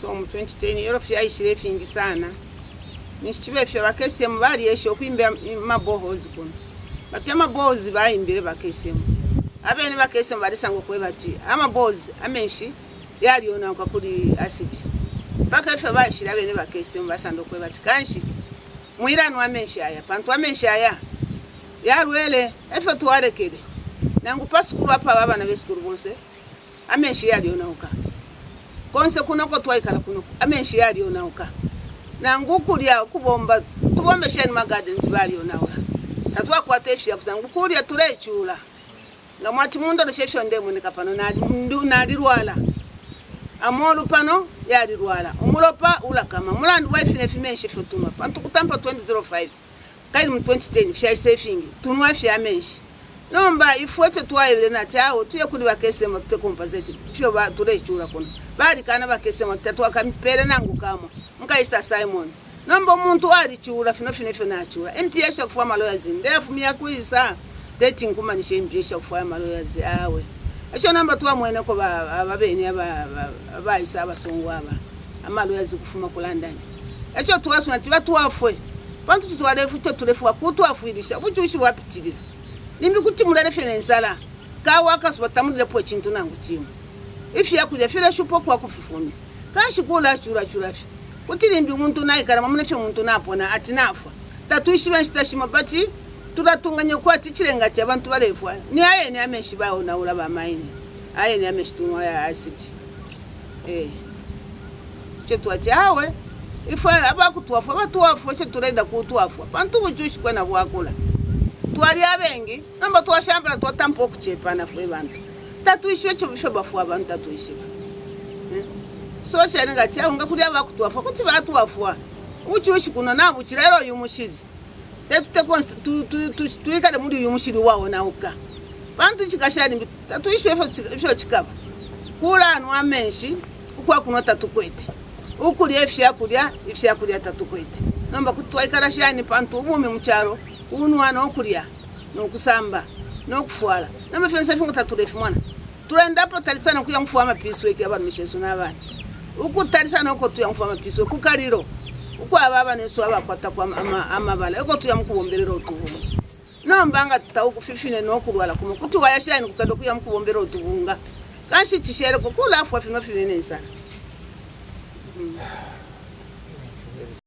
so mu 2010 erofya aishire efingisana nishichivefya vakesem vari esho kuimbe mabohozi kuno vatya mabohozi vaimbire vakesem aveni vakesem varisango kuve vati amabohozi ah, amenshi yarionaka kuri asiti vakefya vaishire aveni vakesem vasando kuve vati kanshi muirani wamenshi aya pantu wamenshi aya yarwele efe tuwarekere nangu pasukuru apa vavana vesukuru vose amenshi yarionauka konse kunoko twaikala kunoko amenshi yaliyo nauka nangu kulya kubomba tubombesheni magardens baliyo naula natwakwata eshu yakuta ngu kulya tulechula nga mwati mundolo shesho ndemoneka pano nalilwala amolu pano yalilwala omulopa ulakama mulandu waifinefimenshi fyotuma pantukutampa 205 kaili mu 2010 fyaisefingi tunwa fya menshi nomba ifuete twaevire natiao tuyekundi vakesemo tutekompazeti pio turecura kuna valikana vakesemo tatuakampere nangu kamo nkaista simon nomba omuntu alicura finofinofio nacura empiesha kufua maloyazi ndeafumia kuisa teti nkumanisha empiesha kufua maloyazi awe aco nomba tuamweneko vaveni vaisa avasongu ava amaloyazi kufuma kulandani aco tuasuna tivatuafue pantu tutwalefu totulefua kutwafuilisha vucushi wapitilila nimbi kutimula nefenensala kawo akazovatamulile po chintu nangu chimwe ifyakulya firexupo kwakufufumi kanxikula achurachurafi kuti limbi muntu naikarama munefe muntu napona atinafwa tatuixivanxitaximo bati turatunganyekua tichilengati avantu valefwa ni ayeni amexi vaonaula vamaini ayeni amexitunwa yaasiti eh. cetuati awe ifa avakutuafwa vatuafwa cetulenda kutuafwa pantuvuchuxikwena vuakula twalia vengi nomba twashambala twatampoku chepana fue vantu tatuishiwe chovifebafua vantu tatuishiva hmm? so chaininga chiaunga kulia vakutuafua kuti vatuafua uchiushikuno navuchilaira uyumushili tetuikale muli uyumushili waonauka vantu chikashalimbi tatuishiwe fyo chikava kulanu amenshi ukwakuno tatukwete ukulia ifyakulia ifyakulia tatukwete nomba kuti twaikala shani pantu uvumi muchalo unuwana ukulia nokusamba nokufwala namafensafi nga tatulefu mwana tulendapo talisana kuya nkufuwa amapiso eki abantu mishesu nabana ukutalisana uko tuya nkufuwa amapiso kukaliro uko aba abana esu abakwata kwa amabala uko tuya mukubombelera otuhunga nombanga tutawo kufifine nokulwala kumu kuti wayashaini kukenda kuya mukubombelera otuhunga kanshi chishereko kulafwa fino finene nsana mm.